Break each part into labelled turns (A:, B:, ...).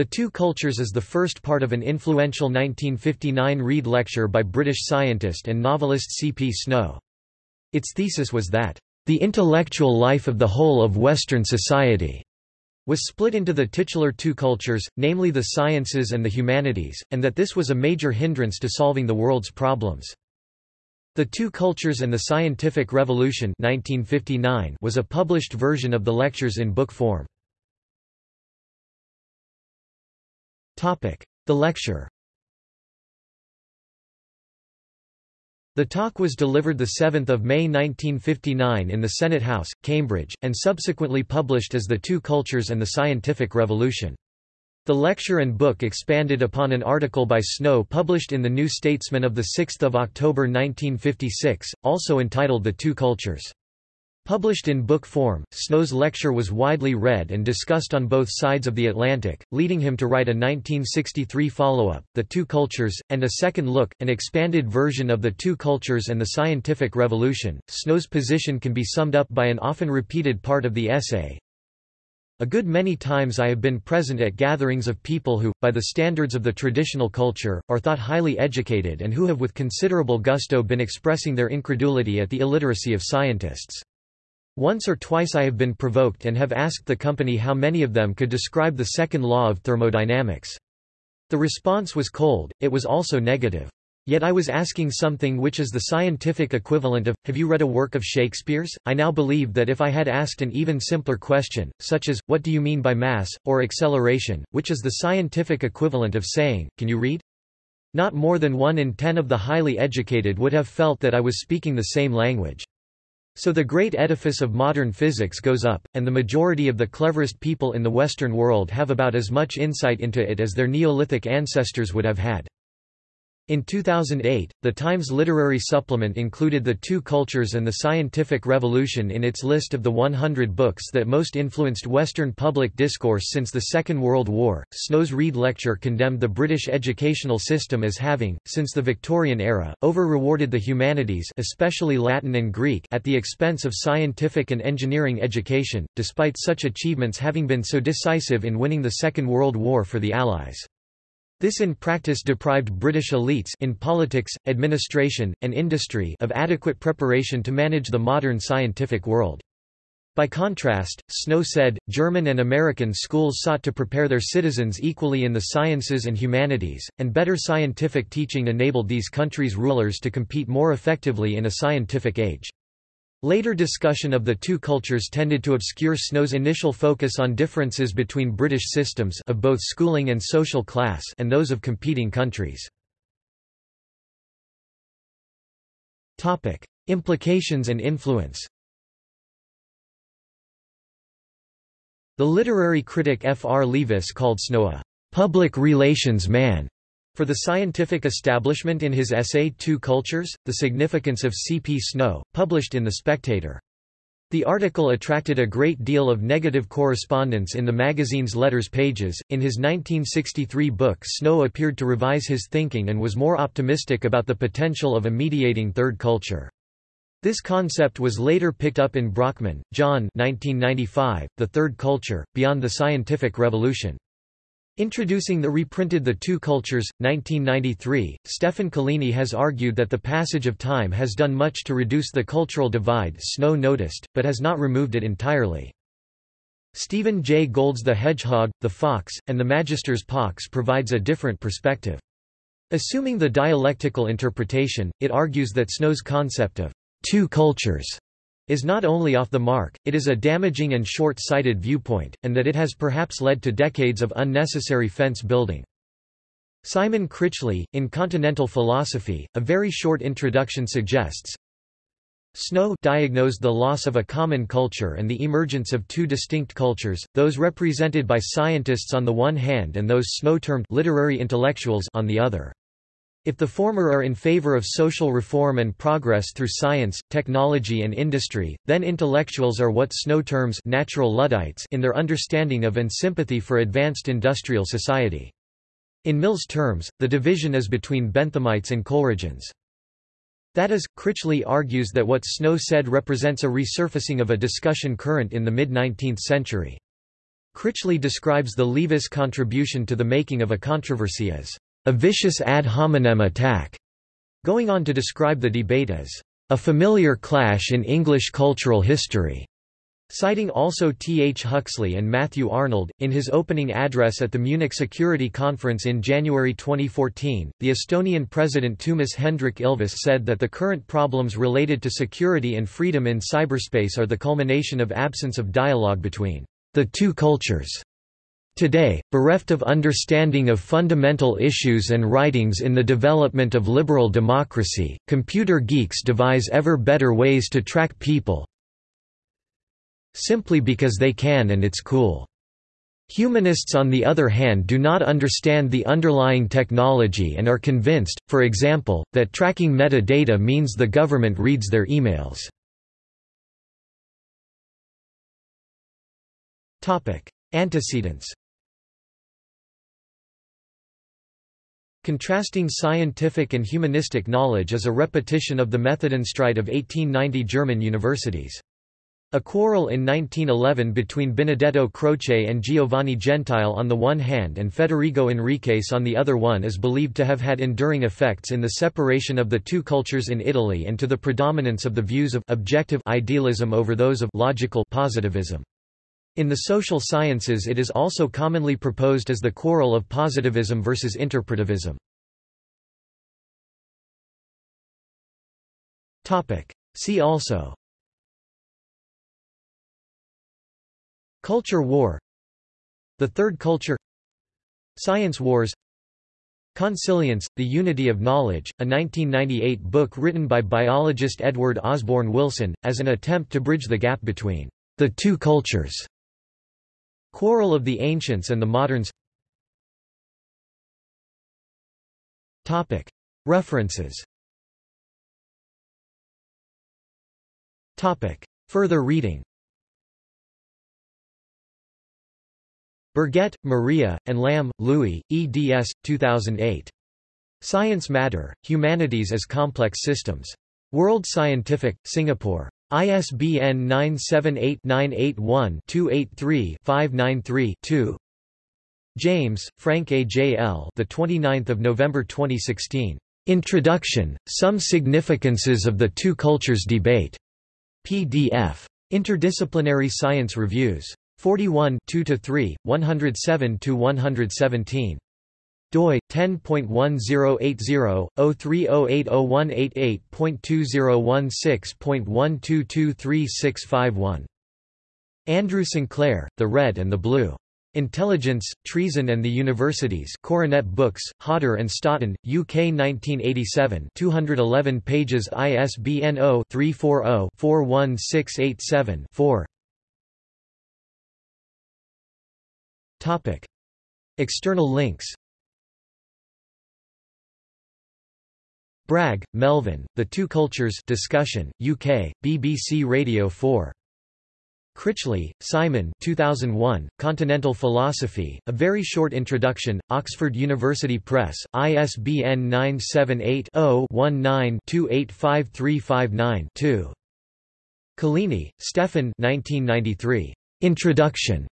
A: The Two Cultures is the first part of an influential 1959 Rede lecture by British scientist and novelist C. P. Snow. Its thesis was that, "...the intellectual life of the whole of Western society," was split into the titular two cultures, namely the sciences and the humanities, and that this was a major hindrance to solving the world's problems. The Two Cultures and the Scientific Revolution 1959 was a published version of the lectures in book form. The lecture The talk was delivered 7 May 1959 in the Senate House, Cambridge, and subsequently published as The Two Cultures and the Scientific Revolution. The lecture and book expanded upon an article by Snow published in the New Statesman of 6 October 1956, also entitled The Two Cultures. Published in book form, Snow's lecture was widely read and discussed on both sides of the Atlantic, leading him to write a 1963 follow-up, The Two Cultures, and a second look, an expanded version of The Two Cultures and the Scientific Revolution. Snow's position can be summed up by an often repeated part of the essay. A good many times I have been present at gatherings of people who, by the standards of the traditional culture, are thought highly educated and who have with considerable gusto been expressing their incredulity at the illiteracy of scientists. Once or twice I have been provoked and have asked the company how many of them could describe the second law of thermodynamics. The response was cold, it was also negative. Yet I was asking something which is the scientific equivalent of, have you read a work of Shakespeare's? I now believe that if I had asked an even simpler question, such as, what do you mean by mass, or acceleration, which is the scientific equivalent of saying, can you read? Not more than one in ten of the highly educated would have felt that I was speaking the same language. So the great edifice of modern physics goes up, and the majority of the cleverest people in the Western world have about as much insight into it as their Neolithic ancestors would have had. In 2008, The Times Literary Supplement included The Two Cultures and the Scientific Revolution in its list of the 100 books that most influenced Western public discourse since the Second World War. Snow's Rede lecture condemned the British educational system as having, since the Victorian era, over-rewarded the humanities especially Latin and Greek at the expense of scientific and engineering education, despite such achievements having been so decisive in winning the Second World War for the Allies. This in practice deprived British elites in politics, administration, and industry of adequate preparation to manage the modern scientific world. By contrast, Snow said, German and American schools sought to prepare their citizens equally in the sciences and humanities, and better scientific teaching enabled these countries' rulers to compete more effectively in a scientific age. Later discussion of the two cultures tended to obscure Snow's initial focus on differences between British systems of both schooling and social class and those of competing countries. Topic: Implications and influence The literary critic F. R. Leavis called Snow a «public relations man» For the scientific establishment in his essay Two Cultures, The Significance of C. P. Snow, published in The Spectator. The article attracted a great deal of negative correspondence in the magazine's letters pages. In his 1963 book, Snow appeared to revise his thinking and was more optimistic about the potential of a mediating third culture. This concept was later picked up in Brockman, John 1995, The Third Culture, Beyond the Scientific Revolution. Introducing the reprinted The Two Cultures, 1993, Stefan Collini has argued that the passage of time has done much to reduce the cultural divide Snow noticed, but has not removed it entirely. Stephen J. Gould's The Hedgehog, the Fox, and the Magister's Pox provides a different perspective. Assuming the dialectical interpretation, it argues that Snow's concept of two cultures is not only off the mark, it is a damaging and short-sighted viewpoint, and that it has perhaps led to decades of unnecessary fence building. Simon Critchley, in Continental Philosophy, a very short introduction suggests, Snow diagnosed the loss of a common culture and the emergence of two distinct cultures, those represented by scientists on the one hand and those Snow termed literary intellectuals on the other. If the former are in favor of social reform and progress through science, technology and industry, then intellectuals are what Snow terms natural Luddites in their understanding of and sympathy for advanced industrial society. In Mill's terms, the division is between Benthamites and Coleridgeans. That is, Critchley argues that what Snow said represents a resurfacing of a discussion current in the mid-19th century. Critchley describes the Leavis contribution to the making of a controversy as a vicious ad hominem attack, going on to describe the debate as a familiar clash in English cultural history. Citing also T. H. Huxley and Matthew Arnold, in his opening address at the Munich Security Conference in January 2014, the Estonian president Toomas Hendrik Ilves said that the current problems related to security and freedom in cyberspace are the culmination of absence of dialogue between the two cultures. Today, bereft of understanding of fundamental issues and writings in the development of liberal democracy, computer geeks devise ever better ways to track people, simply because they can and it's cool. Humanists on the other hand do not understand the underlying technology and are convinced, for example, that tracking metadata means the government reads their emails. Antecedents Contrasting scientific and humanistic knowledge is a repetition of the Methodenstreit of 1890 German universities. A quarrel in 1911 between Benedetto Croce and Giovanni Gentile on the one hand and Federico Enriques on the other one is believed to have had enduring effects in the separation of the two cultures in Italy and to the predominance of the views of objective idealism over those of logical positivism. In the social sciences it is also commonly proposed as the quarrel of positivism versus interpretivism. See also Culture war The Third Culture Science Wars Consilience, The Unity of Knowledge, a 1998 book written by biologist Edward Osborne Wilson, as an attempt to bridge the gap between the two cultures. Quarrel of the Ancients and the Moderns References Further reading Burgett, Maria, and Lam, Louis, eds. 2008. Science Matter, Humanities as Complex Systems. World Scientific, Singapore. ISBN 978-981-283-593-2. James, Frank A. J. L. The 29th of November 2016. Introduction: Some Significances of the Two Cultures Debate. PDF. Interdisciplinary Science Reviews. 41 2–3, 107–117 doi 10.1080/03088.2016.12236551 Andrew Sinclair, The Red and the Blue. Intelligence, Treason and the Universities Coronet Books, Hodder and Stoughton, UK 1987 211 pages ISBN 0-340-41687-4 Topic. External links Bragg, Melvin, The Two Cultures discussion, UK, BBC Radio 4. Critchley, Simon 2001, Continental Philosophy, A Very Short Introduction, Oxford University Press, ISBN 978-0-19-285359-2. Collini, Stefan 1993. Introduction.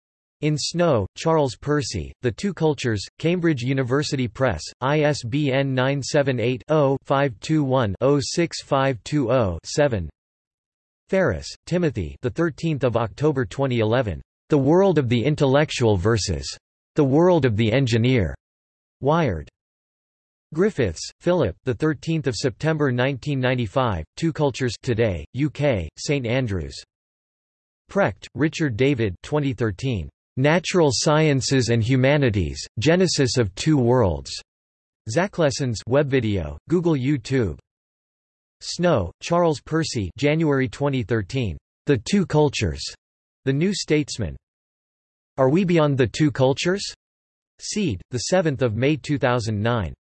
A: In Snow, Charles Percy, The Two Cultures, Cambridge University Press, ISBN 978-0-521-06520-7 Ferris, Timothy the 13th of October 2011. The World of the Intellectual versus The World of the Engineer. Wired. Griffiths, Philip the 13th of September 1995, Two Cultures Today, UK, St Andrews. Precht, Richard David 2013. Natural Sciences and Humanities, Genesis of Two Worlds. Zachlessons web video, Google YouTube. Snow, Charles Percy January 2013. The Two Cultures. The New Statesman. Are We Beyond the Two Cultures? Seed, 7 May 2009.